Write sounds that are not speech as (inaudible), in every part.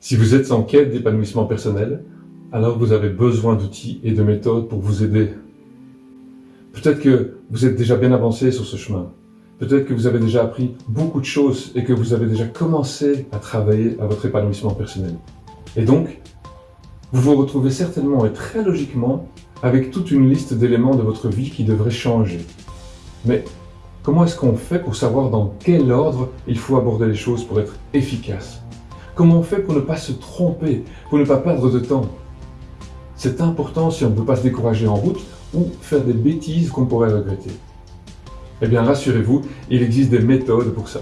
Si vous êtes en quête d'épanouissement personnel, alors vous avez besoin d'outils et de méthodes pour vous aider. Peut-être que vous êtes déjà bien avancé sur ce chemin. Peut-être que vous avez déjà appris beaucoup de choses et que vous avez déjà commencé à travailler à votre épanouissement personnel. Et donc, vous vous retrouvez certainement et très logiquement avec toute une liste d'éléments de votre vie qui devraient changer. Mais comment est-ce qu'on fait pour savoir dans quel ordre il faut aborder les choses pour être efficace? Comment on fait pour ne pas se tromper, pour ne pas perdre de temps? C'est important si on ne veut pas se décourager en route ou faire des bêtises qu'on pourrait regretter. Eh bien rassurez-vous, il existe des méthodes pour ça.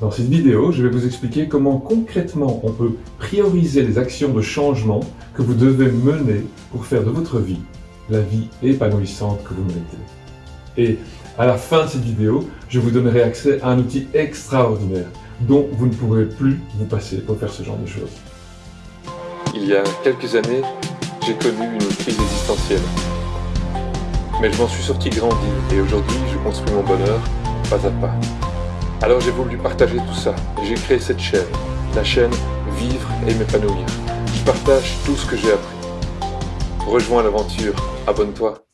Dans cette vidéo, je vais vous expliquer comment concrètement on peut prioriser les actions de changement que vous devez mener pour faire de votre vie la vie épanouissante que vous méritez. Et à la fin de cette vidéo, je vous donnerai accès à un outil extraordinaire dont vous ne pourrez plus vous passer pour faire ce genre de choses. Il y a quelques années, j'ai connu une crise existentielle. Mais je m'en suis sorti grandi et aujourd'hui je construis mon bonheur pas à pas. Alors j'ai voulu partager tout ça et j'ai créé cette chaîne, la chaîne Vivre et m'épanouir. Je partage tout ce que j'ai appris. Rejoins l'aventure, abonne-toi.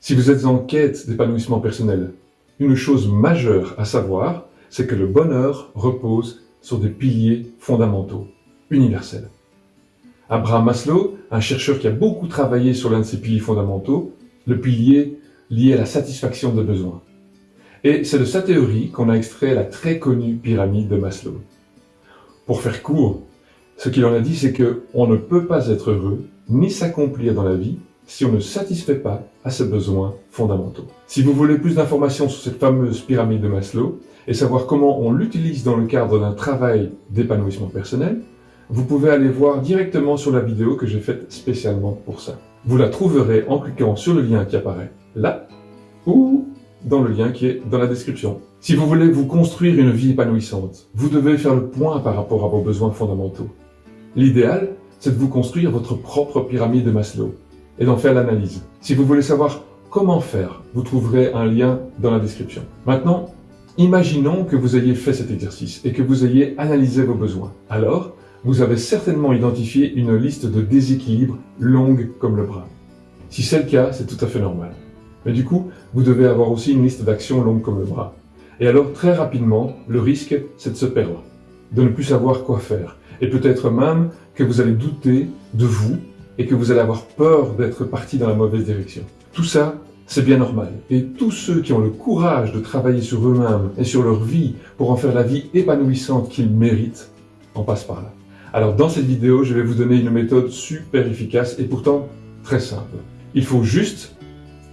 Si vous êtes en quête d'épanouissement personnel, une chose majeure à savoir, c'est que le bonheur repose sur des piliers fondamentaux, universels. Abraham Maslow, un chercheur qui a beaucoup travaillé sur l'un de ces piliers fondamentaux, le pilier lié à la satisfaction des besoins. Et c'est de sa théorie qu'on a extrait la très connue pyramide de Maslow. Pour faire court, ce qu'il en a dit, c'est qu'on ne peut pas être heureux ni s'accomplir dans la vie si on ne satisfait pas à ses besoins fondamentaux. Si vous voulez plus d'informations sur cette fameuse pyramide de Maslow et savoir comment on l'utilise dans le cadre d'un travail d'épanouissement personnel, vous pouvez aller voir directement sur la vidéo que j'ai faite spécialement pour ça. Vous la trouverez en cliquant sur le lien qui apparaît là ou dans le lien qui est dans la description. Si vous voulez vous construire une vie épanouissante, vous devez faire le point par rapport à vos besoins fondamentaux. L'idéal, c'est de vous construire votre propre pyramide de Maslow et d'en faire l'analyse. Si vous voulez savoir comment faire, vous trouverez un lien dans la description. Maintenant, imaginons que vous ayez fait cet exercice et que vous ayez analysé vos besoins. Alors, vous avez certainement identifié une liste de déséquilibres longue comme le bras. Si c'est le cas, c'est tout à fait normal. Mais du coup, vous devez avoir aussi une liste d'actions longue comme le bras. Et alors, très rapidement, le risque, c'est de se perdre, de ne plus savoir quoi faire, et peut-être même que vous allez douter de vous et que vous allez avoir peur d'être parti dans la mauvaise direction. Tout ça, c'est bien normal. Et tous ceux qui ont le courage de travailler sur eux-mêmes et sur leur vie pour en faire la vie épanouissante qu'ils méritent, en passent par là. Alors dans cette vidéo, je vais vous donner une méthode super efficace et pourtant très simple. Il faut juste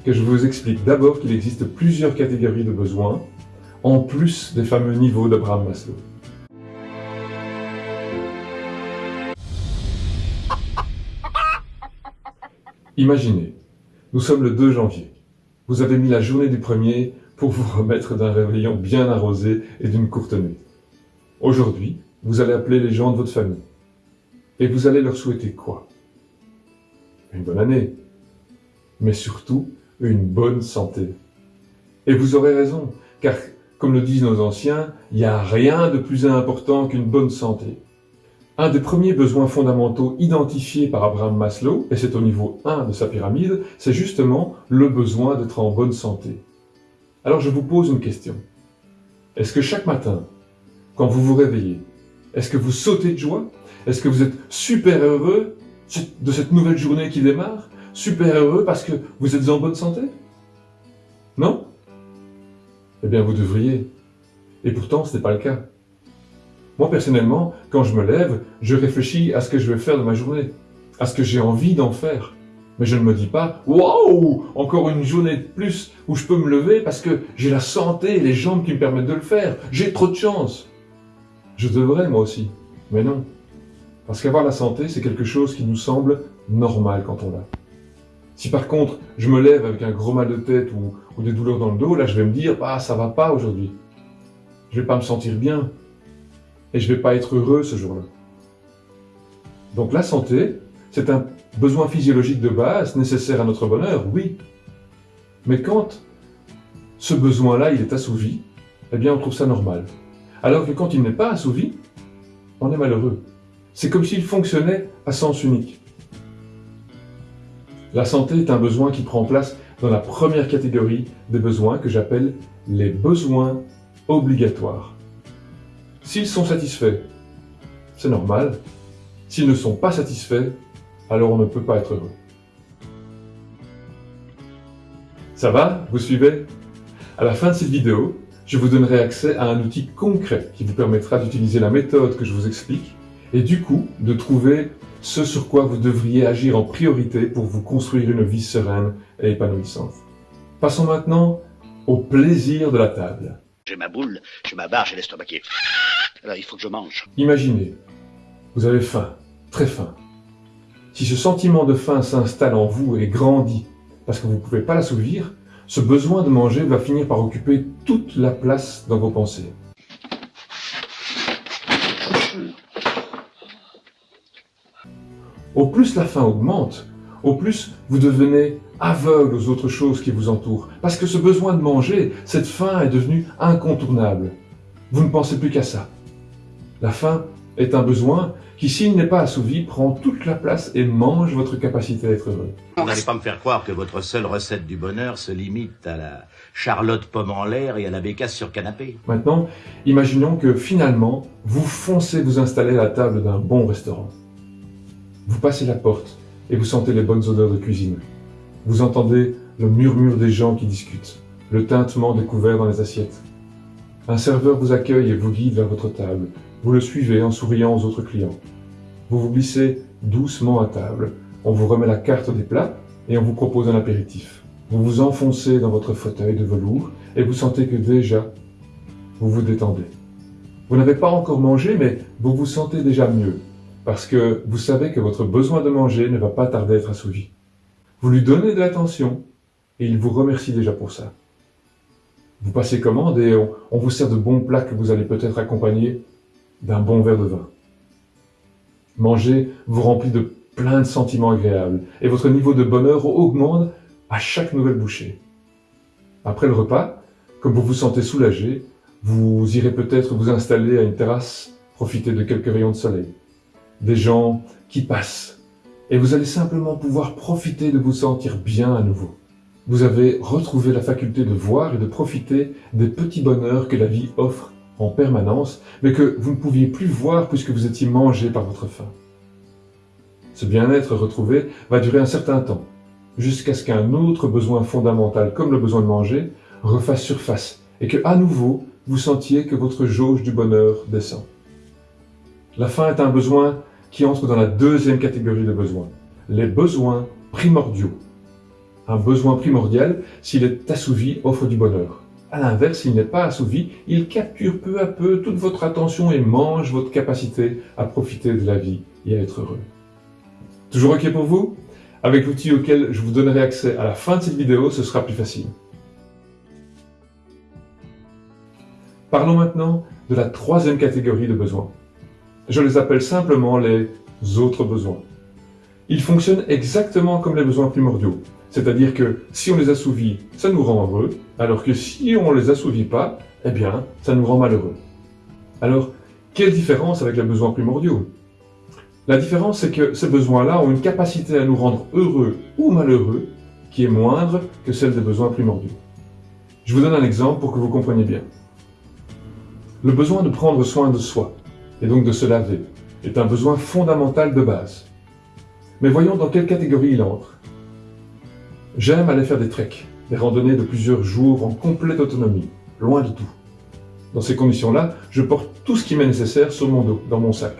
que je vous explique d'abord qu'il existe plusieurs catégories de besoins, en plus des fameux niveaux d'Abraham Maslow. Imaginez, nous sommes le 2 janvier. Vous avez mis la journée du premier pour vous (laughs) remettre d'un réveillon bien arrosé et d'une courte nuit. Aujourd'hui, vous allez appeler les gens de votre famille. Et vous allez leur souhaiter quoi? Une bonne année. Mais surtout, une bonne santé. Et vous aurez raison, car comme le disent nos anciens, il n'y a rien de plus important qu'une bonne santé. Un des premiers besoins fondamentaux identifiés par Abraham Maslow, et c'est au niveau 1 de sa pyramide, c'est justement le besoin d'être en bonne santé. Alors je vous pose une question. Est-ce que chaque matin, quand vous vous réveillez, est-ce que vous sautez de joie? Est-ce que vous êtes super heureux de cette nouvelle journée qui démarre? Super heureux parce que vous êtes en bonne santé? Non? Eh bien vous devriez. Et pourtant ce n'est pas le cas. Moi, personnellement, quand je me lève, je réfléchis à ce que je vais faire de ma journée, à ce que j'ai envie d'en faire. Mais je ne me dis pas « Waouh Encore une journée de plus où je peux me lever parce que j'ai la santé et les jambes qui me permettent de le faire. J'ai trop de chance !» Je devrais, moi aussi. Mais non. Parce qu'avoir la santé, c'est quelque chose qui nous semble normal quand on l'a. Si par contre, je me lève avec un gros mal de tête ou, ou des douleurs dans le dos, là, je vais me dire « Ah, ça va pas aujourd'hui. Je vais pas me sentir bien et je ne vais pas être heureux ce jour-là. Donc la santé, c'est un besoin physiologique de base nécessaire à notre bonheur, oui. Mais quand ce besoin-là, il est assouvi, eh bien on trouve ça normal. Alors que quand il n'est pas assouvi, on est malheureux. C'est comme s'il fonctionnait à sens unique. La santé est un besoin qui prend place dans la première catégorie des besoins que j'appelle les besoins obligatoires. S'ils sont satisfaits, c'est normal. S'ils ne sont pas satisfaits, alors on ne peut pas être heureux. Ça va? Vous suivez? À la fin de cette vidéo, je vous donnerai accès à un outil concret qui vous permettra d'utiliser la méthode que je vous explique et du coup de trouver ce sur quoi vous devriez agir en priorité pour vous construire une vie sereine et épanouissante. Passons maintenant au plaisir de la table. J'ai ma boule, j'ai ma barre, j'ai l'estomac Imaginez, vous avez faim, très faim. Si ce sentiment de faim s'installe en vous et grandit parce que vous ne pouvez pas l'assouvir, ce besoin de manger va finir par occuper toute la place dans vos pensées. Au plus la faim augmente, au plus vous devenez aveugle aux autres choses qui vous entourent. Parce que ce besoin de manger, cette faim est devenue incontournable. Vous ne pensez plus qu'à ça. La faim est un besoin qui, s'il n'est pas assouvi, prend toute la place et mange votre capacité à être heureux. Vous n'allez pas me faire croire que votre seule recette du bonheur se limite à la charlotte pomme en l'air et à la bécasse sur canapé. Maintenant, imaginons que finalement, vous foncez vous installer à la table d'un bon restaurant. Vous passez la porte et vous sentez les bonnes odeurs de cuisine. Vous entendez le murmure des gens qui discutent, le tintement des couverts dans les assiettes. Un serveur vous accueille et vous guide vers votre table. Vous le suivez en souriant aux autres clients. Vous vous glissez doucement à table. On vous remet la carte des plats et on vous propose un apéritif. Vous vous enfoncez dans votre fauteuil de velours et vous sentez que déjà, vous vous détendez. Vous n'avez pas encore mangé, mais vous vous sentez déjà mieux, parce que vous savez que votre besoin de manger ne va pas tarder à être assouvi. Vous lui donnez de l'attention et il vous remercie déjà pour ça. Vous passez commande et on, on vous sert de bons plats que vous allez peut-être accompagner d'un bon verre de vin. Manger vous remplit de plein de sentiments agréables et votre niveau de bonheur augmente à chaque nouvelle bouchée. Après le repas, comme vous vous sentez soulagé, vous irez peut-être vous installer à une terrasse, profiter de quelques rayons de soleil. Des gens qui passent et vous allez simplement pouvoir profiter de vous sentir bien à nouveau. Vous avez retrouvé la faculté de voir et de profiter des petits bonheurs que la vie offre en permanence, mais que vous ne pouviez plus voir puisque vous étiez mangé par votre faim. Ce bien-être retrouvé va durer un certain temps, jusqu'à ce qu'un autre besoin fondamental, comme le besoin de manger, refasse surface, et que, à nouveau, vous sentiez que votre jauge du bonheur descend. La faim est un besoin qui entre dans la deuxième catégorie de besoins, les besoins primordiaux. Un besoin primordial, s'il est assouvi, offre du bonheur. À l'inverse, s'il n'est pas assouvi, il capture peu à peu toute votre attention et mange votre capacité à profiter de la vie et à être heureux. Toujours OK pour vous? Avec l'outil auquel je vous donnerai accès à la fin de cette vidéo, ce sera plus facile. Parlons maintenant de la troisième catégorie de besoins. Je les appelle simplement les autres besoins. Ils fonctionnent exactement comme les besoins primordiaux. C'est-à-dire que si on les assouvit, ça nous rend heureux, alors que si on ne les assouvit pas, eh bien, ça nous rend malheureux. Alors, quelle différence avec les besoins primordiaux La différence, c'est que ces besoins-là ont une capacité à nous rendre heureux ou malheureux qui est moindre que celle des besoins primordiaux. Je vous donne un exemple pour que vous compreniez bien. Le besoin de prendre soin de soi, et donc de se laver, est un besoin fondamental de base. Mais voyons dans quelle catégorie il entre. J'aime aller faire des treks, des randonnées de plusieurs jours en complète autonomie, loin de tout. Dans ces conditions-là, je porte tout ce qui m'est nécessaire sur mon dos, dans mon sac.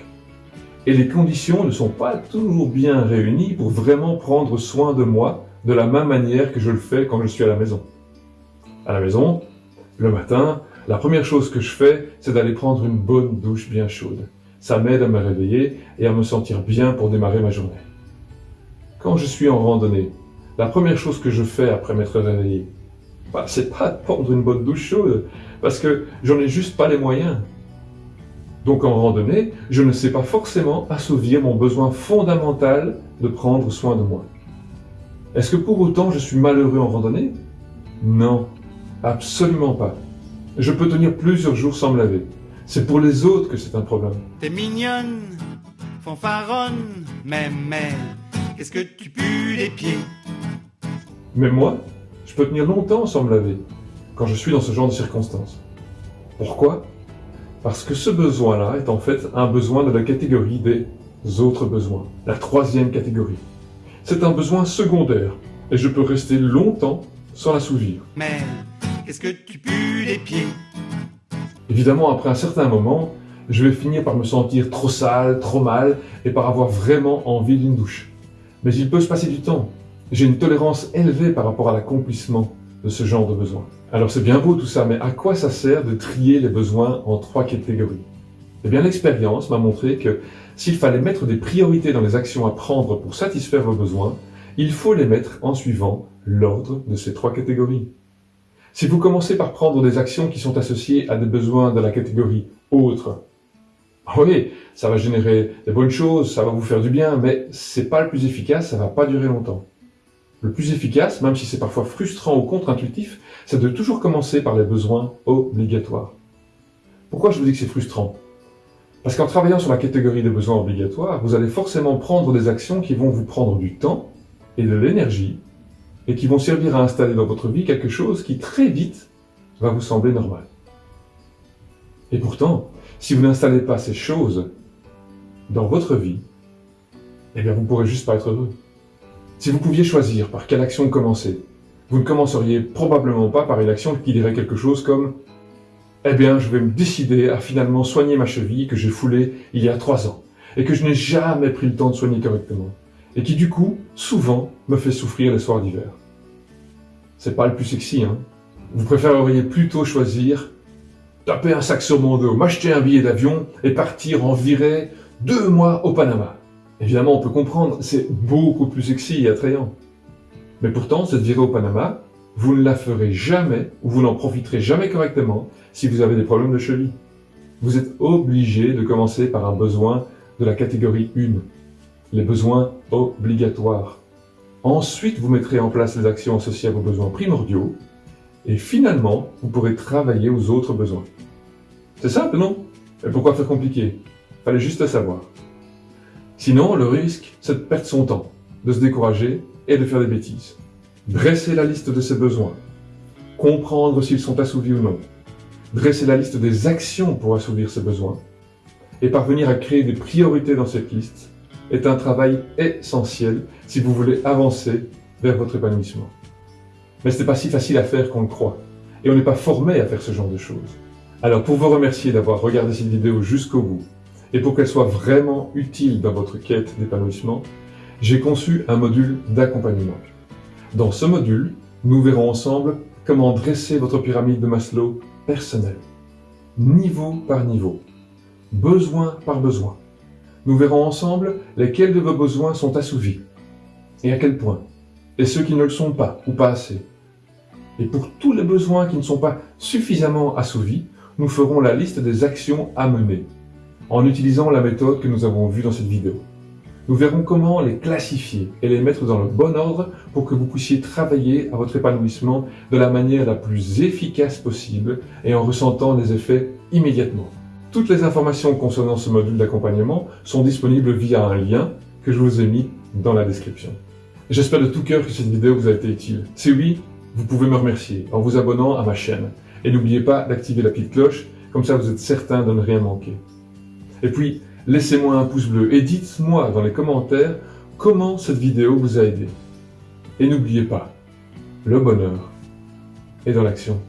Et les conditions ne sont pas toujours bien réunies pour vraiment prendre soin de moi de la même manière que je le fais quand je suis à la maison. À la maison, le matin, la première chose que je fais, c'est d'aller prendre une bonne douche bien chaude. Ça m'aide à me réveiller et à me sentir bien pour démarrer ma journée. Quand je suis en randonnée, la première chose que je fais après m'être réveillé, bah, c'est pas de (laughs) prendre une bonne douche chaude, parce que j'en ai juste pas les moyens. Donc en randonnée, je ne sais pas forcément assouvir mon besoin fondamental de prendre soin de moi. Est-ce que pour autant je suis malheureux en randonnée? Non, absolument pas. Je peux tenir plusieurs jours sans me laver. C'est pour les autres que c'est un problème. T'es mignonne fanfaronne, mais, que tu pues les pieds? Mais moi, je peux tenir longtemps sans me laver, quand je suis dans ce genre de circonstances. Pourquoi? Parce que ce besoin-là est en fait un besoin de la catégorie des autres besoins, la troisième catégorie. C'est un besoin secondaire, et je peux rester longtemps sans l'assouvir. Mais, qu'est-ce que tu pues les pieds? Évidemment, après un certain moment, je vais finir par me sentir trop sale, trop mal, et par avoir vraiment envie d'une douche. Mais il peut se passer du temps. J'ai une tolérance élevée par rapport à l'accomplissement de ce genre de besoin. Alors c'est bien beau tout ça, mais à quoi ça sert de trier les besoins en trois catégories? Eh bien l'expérience m'a montré que s'il fallait mettre des priorités dans les actions à prendre pour satisfaire vos besoins, il faut les mettre en suivant l'ordre de ces trois catégories. Si vous commencez par prendre des actions qui sont associées à des besoins de la catégorie autre, oui, ça va générer des bonnes choses, ça va vous faire du bien, mais c'est pas le plus efficace, ça va pas durer longtemps. Le plus efficace, même si c'est parfois frustrant ou contre-intuitif, c'est de toujours commencer par les besoins obligatoires. Pourquoi je vous dis que c'est frustrant? Parce qu'en travaillant sur la catégorie des besoins obligatoires, vous allez forcément prendre des actions qui vont vous prendre du temps et de l'énergie, et qui vont servir à installer dans votre vie quelque chose qui très vite va vous sembler normal. Et pourtant, si vous n'installez pas ces choses dans votre vie, eh bien vous pourrez juste pas être heureux. Si vous pouviez choisir par quelle action commencer, vous ne commenceriez probablement pas par une action qui dirait quelque chose comme « Eh bien, je vais me décider à finalement soigner ma cheville que j'ai foulée il y a trois ans et que je n'ai jamais pris le temps de soigner correctement et qui du coup, souvent, me fait souffrir les soirs d'hiver. » C'est pas le plus sexy, hein Vous préféreriez plutôt choisir taper un sac sur mon dos, m'acheter un billet d'avion et partir en virée deux mois au Panama. Évidemment, on peut comprendre, c'est beaucoup plus sexy et attrayant. Mais pourtant, cette virée au Panama, vous ne la ferez jamais ou vous n'en profiterez jamais correctement si vous avez des problèmes de cheville. Vous êtes obligé de commencer par un besoin de la catégorie 1, les besoins obligatoires. Ensuite, vous mettrez en place les actions associées à vos besoins primordiaux et finalement, vous pourrez travailler aux autres besoins. C'est simple, non? Et pourquoi faire compliqué? Fallait juste savoir. Sinon, le risque, c'est de perdre son temps, de se décourager et de faire des bêtises. Dresser la liste de ses besoins, comprendre s'ils sont assouvis ou non, dresser la liste des actions pour assouvir ses besoins, et parvenir à créer des priorités dans cette liste est un travail essentiel si vous voulez avancer vers votre épanouissement. Mais ce n'est pas si facile à faire qu'on le croit, et on n'est pas formé à faire ce genre de choses. Alors pour vous remercier d'avoir regardé cette vidéo jusqu'au bout, et pour qu'elle soit vraiment utile dans votre quête d'épanouissement, j'ai conçu un module d'accompagnement. Dans ce module, nous verrons ensemble comment dresser votre pyramide de Maslow personnelle, niveau par niveau, besoin par besoin. Nous verrons ensemble lesquels de vos besoins sont assouvis, et à quel point, et ceux qui ne le sont pas ou pas assez. Et pour tous les besoins qui ne sont pas suffisamment assouvis, nous ferons la liste des actions à mener, en utilisant la méthode que nous avons vue dans cette vidéo. Nous verrons comment les classifier et les mettre dans le bon ordre pour que vous puissiez travailler à votre épanouissement de la manière la plus efficace possible et en ressentant les effets immédiatement. Toutes les informations concernant ce module d'accompagnement sont disponibles via un lien que je vous ai mis dans la description. J'espère de tout cœur que cette vidéo vous a été utile. Si oui, vous pouvez me remercier en vous abonnant à ma chaîne. Et n'oubliez pas d'activer la petite cloche, comme ça vous êtes certain de ne rien manquer. Et puis, laissez-moi un pouce bleu et dites-moi dans les commentaires comment cette vidéo vous a aidé. Et n'oubliez pas, le bonheur est dans l'action.